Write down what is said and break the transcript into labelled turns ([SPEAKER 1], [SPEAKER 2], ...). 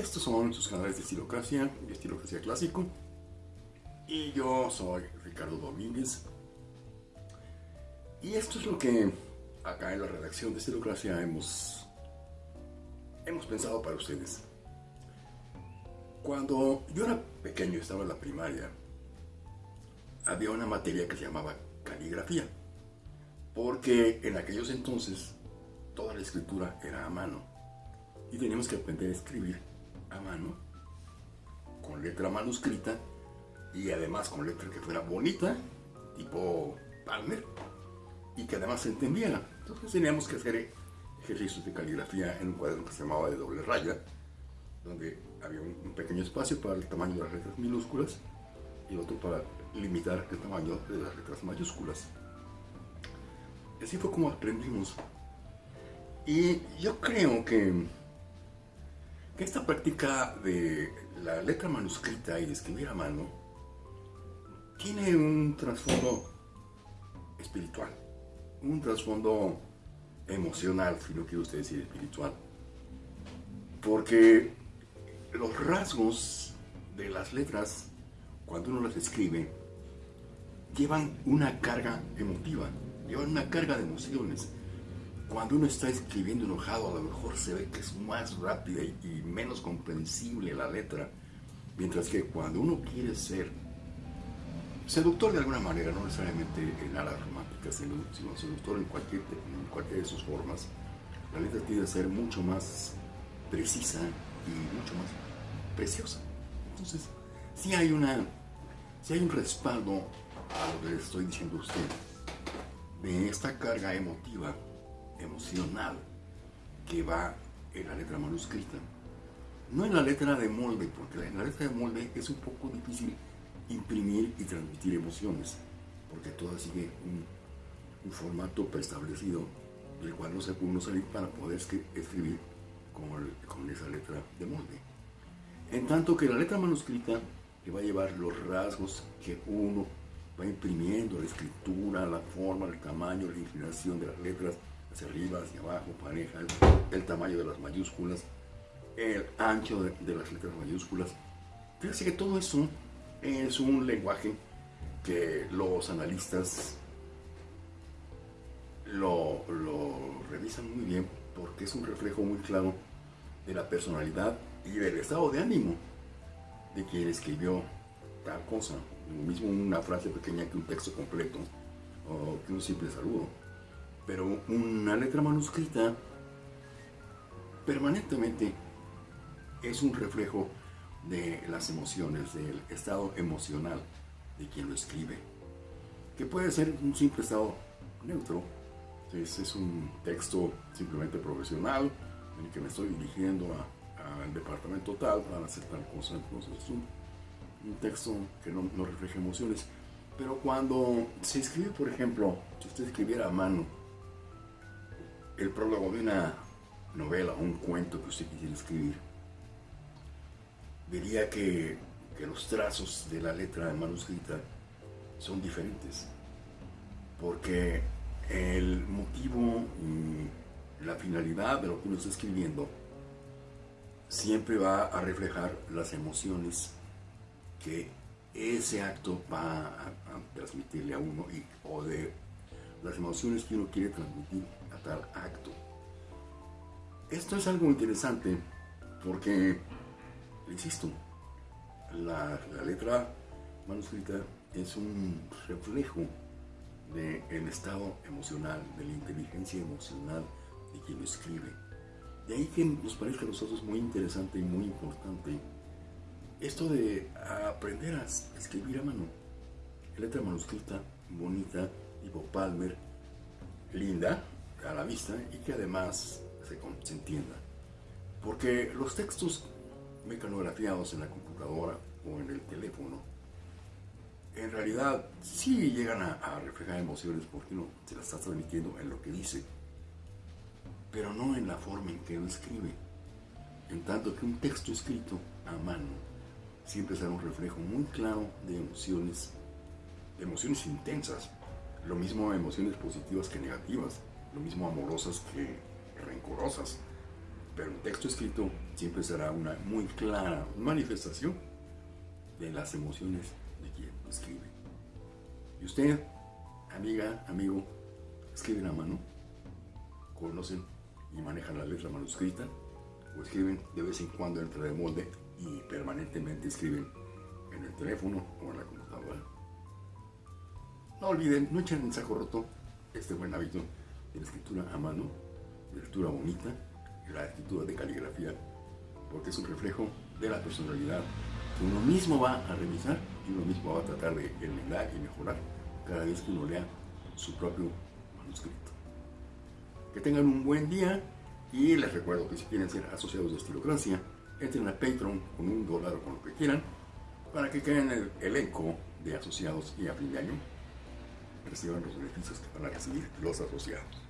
[SPEAKER 1] Estos son sus canales de estilocracia y estilocracia clásico. Y yo soy Ricardo Domínguez. Y esto es lo que acá en la redacción de estilocracia hemos, hemos pensado para ustedes. Cuando yo era pequeño, estaba en la primaria, había una materia que se llamaba caligrafía. Porque en aquellos entonces toda la escritura era a mano. Y teníamos que aprender a escribir a mano, con letra manuscrita y además con letra que fuera bonita, tipo Palmer, y que además se entendiera. Entonces teníamos que hacer ejercicios de caligrafía en un cuaderno que se llamaba de doble raya, donde había un pequeño espacio para el tamaño de las letras minúsculas y otro para limitar el tamaño de las letras mayúsculas. Así fue como aprendimos. Y yo creo que esta práctica de la letra manuscrita y de escribir a mano tiene un trasfondo espiritual, un trasfondo emocional, si no quiero usted decir espiritual, porque los rasgos de las letras, cuando uno las escribe, llevan una carga emotiva, llevan una carga de emociones cuando uno está escribiendo enojado, a lo mejor se ve que es más rápida y, menos comprensible la letra. Mientras que cuando uno quiere ser seductor de alguna manera, no necesariamente en alas románticas, sino, seductor en cualquier, de sus formas, la letra tiene que ser mucho más precisa y mucho más preciosa. Entonces, si hay, una, si hay un respaldo a lo que le estoy diciendo a usted, de esta carga emotiva emocional que va en la letra manuscrita. No en la letra de molde, porque en la letra de molde es un poco difícil imprimir y transmitir emociones, porque todo sigue un, formato preestablecido del cual no se puede salir para poder escribir con, con esa letra de molde. En tanto que la letra manuscrita que va a llevar los rasgos que uno va imprimiendo, la escritura, la forma, el tamaño, la inclinación de las letras, hacia arriba, hacia abajo, pareja, el, tamaño de las mayúsculas, el ancho de, las letras mayúsculas. Fíjense que todo eso es un lenguaje que los analistas lo, revisan muy bien porque es un reflejo muy claro de la personalidad y del estado de ánimo de quien escribió tal cosa. Lo mismo una frase pequeña que un texto completo o que un simple saludo pero una letra manuscrita permanentemente es un reflejo de las emociones, del estado emocional de quien lo escribe, que puede ser un simple estado neutro, es, un texto simplemente profesional en el que me estoy dirigiendo al departamento tal para hacer tal cosa, entonces es un, texto que no, no refleja emociones, pero cuando se escribe, por ejemplo, si usted escribiera a mano, el prólogo de una novela o un cuento que usted quisiera escribir, vería que, los trazos de la letra manuscrita son diferentes, porque el motivo y la finalidad de lo que uno está escribiendo siempre va a reflejar las emociones que ese acto va a, transmitirle a uno y, o de las emociones que uno quiere transmitir a tal acto. Esto es algo interesante porque, insisto, la, letra manuscrita es un reflejo del estado emocional, de la inteligencia emocional de quien lo escribe. De ahí que nos parezca a nosotros muy interesante y muy importante esto de aprender a escribir a mano. Letra manuscrita, bonita, tipo Palmer, linda a la vista y que además se, entienda. Porque los textos mecanografiados en la computadora o en el teléfono, en realidad sí llegan a, reflejar emociones porque uno se las está transmitiendo en lo que dice, pero no en la forma en que lo escribe. En tanto que un texto escrito a mano siempre será un reflejo muy claro de emociones, de emociones intensas, lo mismo emociones positivas que negativas, lo mismo amorosas que rencorosas, Pero un texto escrito siempre será una muy clara manifestación de las emociones de quien escribe. ¿Y usted, amiga, amigo, escriben a mano? ¿Conocen y manejan la letra manuscrita? ¿O escriben de vez en cuando entre de molde y permanentemente escriben en el teléfono o en la computadora? No olviden, no echen en saco roto este buen hábito de la escritura a mano, de lectura bonita, la escritura de caligrafía, porque es un reflejo de la personalidad que uno mismo va a revisar y uno mismo va a tratar de enmendar y mejorar cada vez que uno lea su propio manuscrito. Que tengan un buen día y les recuerdo que si quieren ser asociados de Estilocracia, entren a Patreon con un dólar o con lo que quieran para que queden el elenco de asociados y a fin de año reciban los beneficios que van a recibir los asociados.